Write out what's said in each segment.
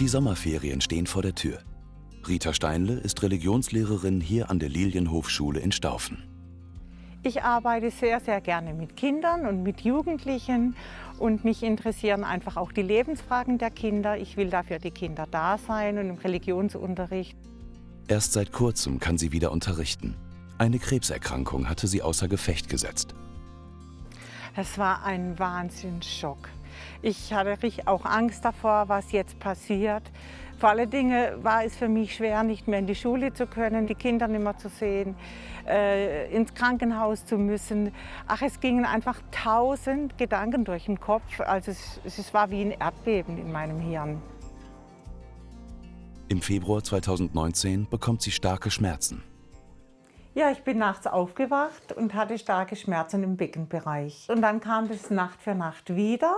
Die Sommerferien stehen vor der Tür. Rita Steinle ist Religionslehrerin hier an der Lilienhofschule in Staufen. Ich arbeite sehr, sehr gerne mit Kindern und mit Jugendlichen und mich interessieren einfach auch die Lebensfragen der Kinder. Ich will dafür die Kinder da sein und im Religionsunterricht. Erst seit kurzem kann sie wieder unterrichten. Eine Krebserkrankung hatte sie außer Gefecht gesetzt. Das war ein Wahnsinnsschock. Ich hatte auch Angst davor, was jetzt passiert. Vor allen Dingen war es für mich schwer, nicht mehr in die Schule zu können, die Kinder nicht mehr zu sehen, äh, ins Krankenhaus zu müssen. Ach, es gingen einfach tausend Gedanken durch den Kopf. Also es, es war wie ein Erdbeben in meinem Hirn. Im Februar 2019 bekommt sie starke Schmerzen. Ja, ich bin nachts aufgewacht und hatte starke Schmerzen im Beckenbereich. Und dann kam das Nacht für Nacht wieder.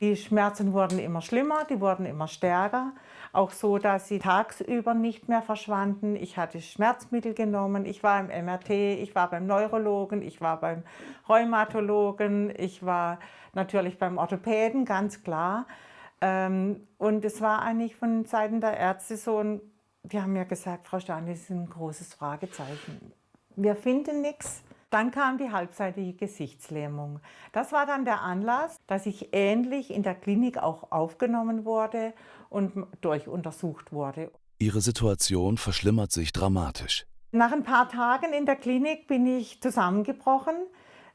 Die Schmerzen wurden immer schlimmer, die wurden immer stärker. Auch so, dass sie tagsüber nicht mehr verschwanden. Ich hatte Schmerzmittel genommen, ich war im MRT, ich war beim Neurologen, ich war beim Rheumatologen, ich war natürlich beim Orthopäden, ganz klar. Ähm, und es war eigentlich von Seiten der Ärzte so die haben mir gesagt, Frau Stein, das ist ein großes Fragezeichen. Wir finden nichts. Dann kam die halbseitige Gesichtslähmung. Das war dann der Anlass, dass ich ähnlich in der Klinik auch aufgenommen wurde und durchuntersucht wurde. Ihre Situation verschlimmert sich dramatisch. Nach ein paar Tagen in der Klinik bin ich zusammengebrochen.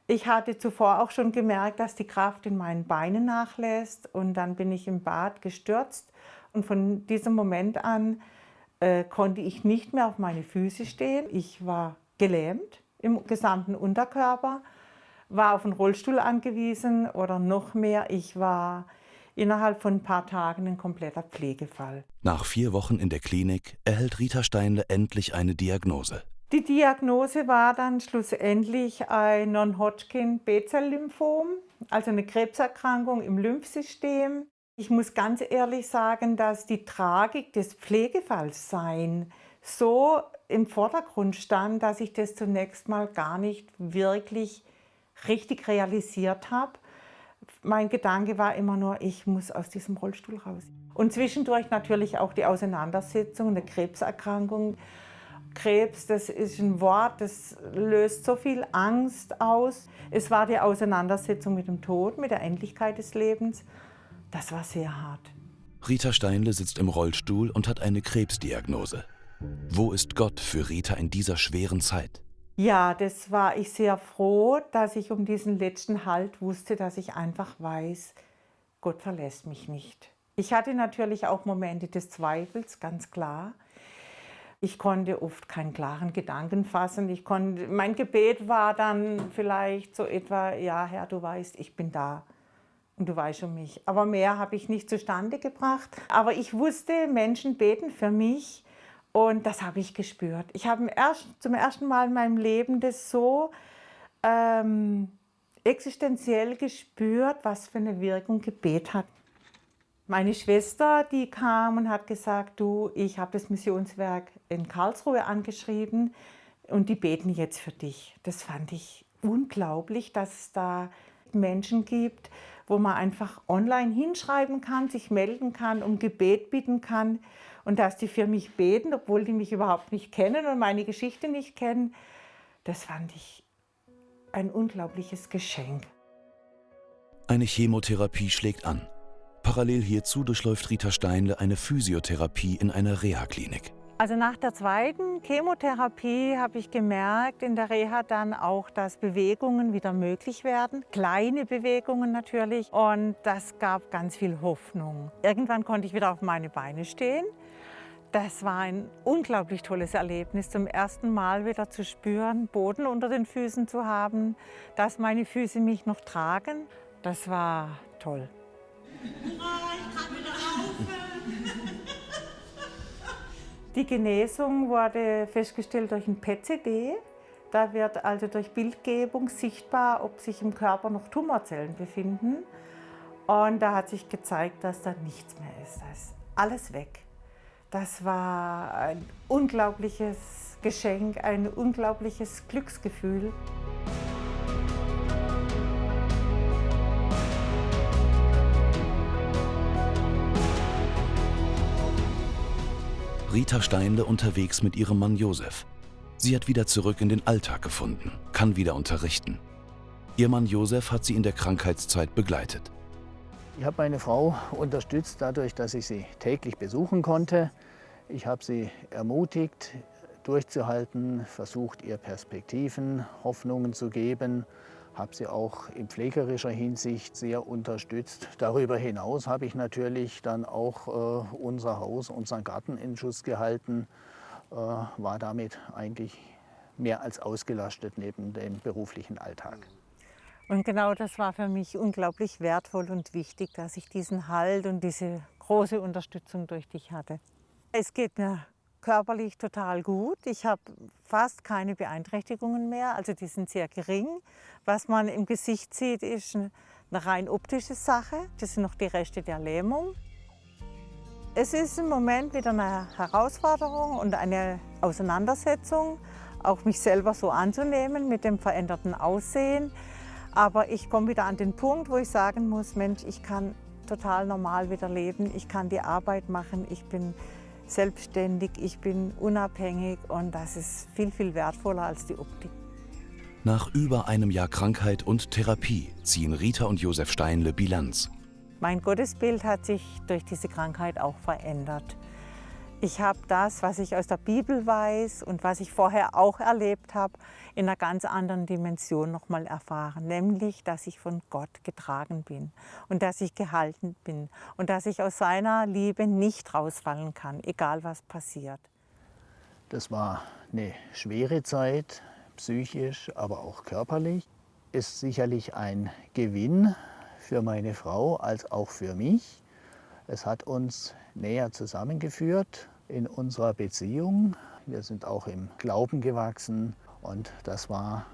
Ich hatte zuvor auch schon gemerkt, dass die Kraft in meinen Beinen nachlässt und dann bin ich im Bad gestürzt und von diesem Moment an äh, konnte ich nicht mehr auf meine Füße stehen. Ich war gelähmt im gesamten Unterkörper, war auf einen Rollstuhl angewiesen oder noch mehr, ich war innerhalb von ein paar Tagen ein kompletter Pflegefall. Nach vier Wochen in der Klinik erhält Rita Steinle endlich eine Diagnose. Die Diagnose war dann schlussendlich ein Non-Hodgkin B-Zell-Lymphom, also eine Krebserkrankung im Lymphsystem. Ich muss ganz ehrlich sagen, dass die Tragik des Pflegefalls-Sein so im Vordergrund stand, dass ich das zunächst mal gar nicht wirklich richtig realisiert habe. Mein Gedanke war immer nur, ich muss aus diesem Rollstuhl raus. Und zwischendurch natürlich auch die Auseinandersetzung, eine Krebserkrankung. Krebs, das ist ein Wort, das löst so viel Angst aus. Es war die Auseinandersetzung mit dem Tod, mit der Endlichkeit des Lebens. Das war sehr hart. Rita Steinle sitzt im Rollstuhl und hat eine Krebsdiagnose. Wo ist Gott für Rita in dieser schweren Zeit? Ja, das war ich sehr froh, dass ich um diesen letzten Halt wusste, dass ich einfach weiß, Gott verlässt mich nicht. Ich hatte natürlich auch Momente des Zweifels, ganz klar. Ich konnte oft keinen klaren Gedanken fassen. Ich konnte, mein Gebet war dann vielleicht so etwa, ja Herr, du weißt, ich bin da und du weißt um mich. Aber mehr habe ich nicht zustande gebracht. Aber ich wusste, Menschen beten für mich und das habe ich gespürt. Ich habe zum ersten Mal in meinem Leben das so ähm, existenziell gespürt, was für eine Wirkung Gebet hat. Meine Schwester, die kam und hat gesagt, du, ich habe das Missionswerk in Karlsruhe angeschrieben und die beten jetzt für dich. Das fand ich unglaublich, dass da Menschen gibt, wo man einfach online hinschreiben kann, sich melden kann, um Gebet bitten kann und dass die für mich beten, obwohl die mich überhaupt nicht kennen und meine Geschichte nicht kennen, das fand ich ein unglaubliches Geschenk. Eine Chemotherapie schlägt an. Parallel hierzu durchläuft Rita Steinle eine Physiotherapie in einer Reha-Klinik. Also nach der zweiten Chemotherapie habe ich gemerkt in der Reha dann auch, dass Bewegungen wieder möglich werden. Kleine Bewegungen natürlich und das gab ganz viel Hoffnung. Irgendwann konnte ich wieder auf meine Beine stehen. Das war ein unglaublich tolles Erlebnis, zum ersten Mal wieder zu spüren, Boden unter den Füßen zu haben, dass meine Füße mich noch tragen. Das war toll. Hurra, ich kann wieder laufen! Die Genesung wurde festgestellt durch ein PCD. Da wird also durch Bildgebung sichtbar, ob sich im Körper noch Tumorzellen befinden. Und da hat sich gezeigt, dass da nichts mehr ist. Da ist alles weg. Das war ein unglaubliches Geschenk, ein unglaubliches Glücksgefühl. Rita Steinle unterwegs mit ihrem Mann Josef. Sie hat wieder zurück in den Alltag gefunden, kann wieder unterrichten. Ihr Mann Josef hat sie in der Krankheitszeit begleitet. Ich habe meine Frau unterstützt dadurch, dass ich sie täglich besuchen konnte. Ich habe sie ermutigt, durchzuhalten, versucht, ihr Perspektiven, Hoffnungen zu geben, habe sie auch in pflegerischer Hinsicht sehr unterstützt. Darüber hinaus habe ich natürlich dann auch äh, unser Haus, unseren Garten in Schuss gehalten, äh, war damit eigentlich mehr als ausgelastet neben dem beruflichen Alltag. Und genau das war für mich unglaublich wertvoll und wichtig, dass ich diesen Halt und diese große Unterstützung durch dich hatte. Es geht mir körperlich total gut. Ich habe fast keine Beeinträchtigungen mehr, also die sind sehr gering. Was man im Gesicht sieht, ist eine rein optische Sache. Das sind noch die Reste der Lähmung. Es ist im Moment wieder eine Herausforderung und eine Auseinandersetzung, auch mich selber so anzunehmen mit dem veränderten Aussehen. Aber ich komme wieder an den Punkt, wo ich sagen muss, Mensch, ich kann total normal wieder leben, ich kann die Arbeit machen, ich bin selbstständig, ich bin unabhängig und das ist viel, viel wertvoller als die Optik. Nach über einem Jahr Krankheit und Therapie ziehen Rita und Josef Steinle Bilanz. Mein Gottesbild hat sich durch diese Krankheit auch verändert. Ich habe das, was ich aus der Bibel weiß und was ich vorher auch erlebt habe, in einer ganz anderen Dimension nochmal erfahren. Nämlich, dass ich von Gott getragen bin und dass ich gehalten bin und dass ich aus seiner Liebe nicht rausfallen kann, egal was passiert. Das war eine schwere Zeit, psychisch, aber auch körperlich. Ist sicherlich ein Gewinn für meine Frau als auch für mich. Es hat uns näher zusammengeführt in unserer Beziehung. Wir sind auch im Glauben gewachsen und das war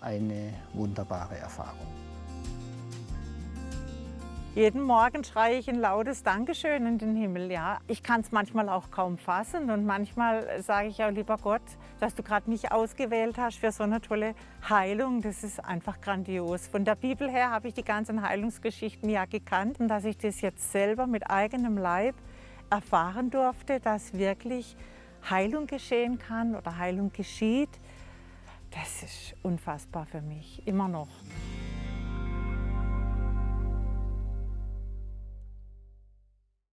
eine wunderbare Erfahrung. Jeden Morgen schreie ich ein lautes Dankeschön in den Himmel. Ja. Ich kann es manchmal auch kaum fassen und manchmal sage ich auch, lieber Gott, dass du gerade mich ausgewählt hast für so eine tolle Heilung. Das ist einfach grandios. Von der Bibel her habe ich die ganzen Heilungsgeschichten ja gekannt und dass ich das jetzt selber mit eigenem Leib erfahren durfte, dass wirklich Heilung geschehen kann oder Heilung geschieht, das ist unfassbar für mich, immer noch.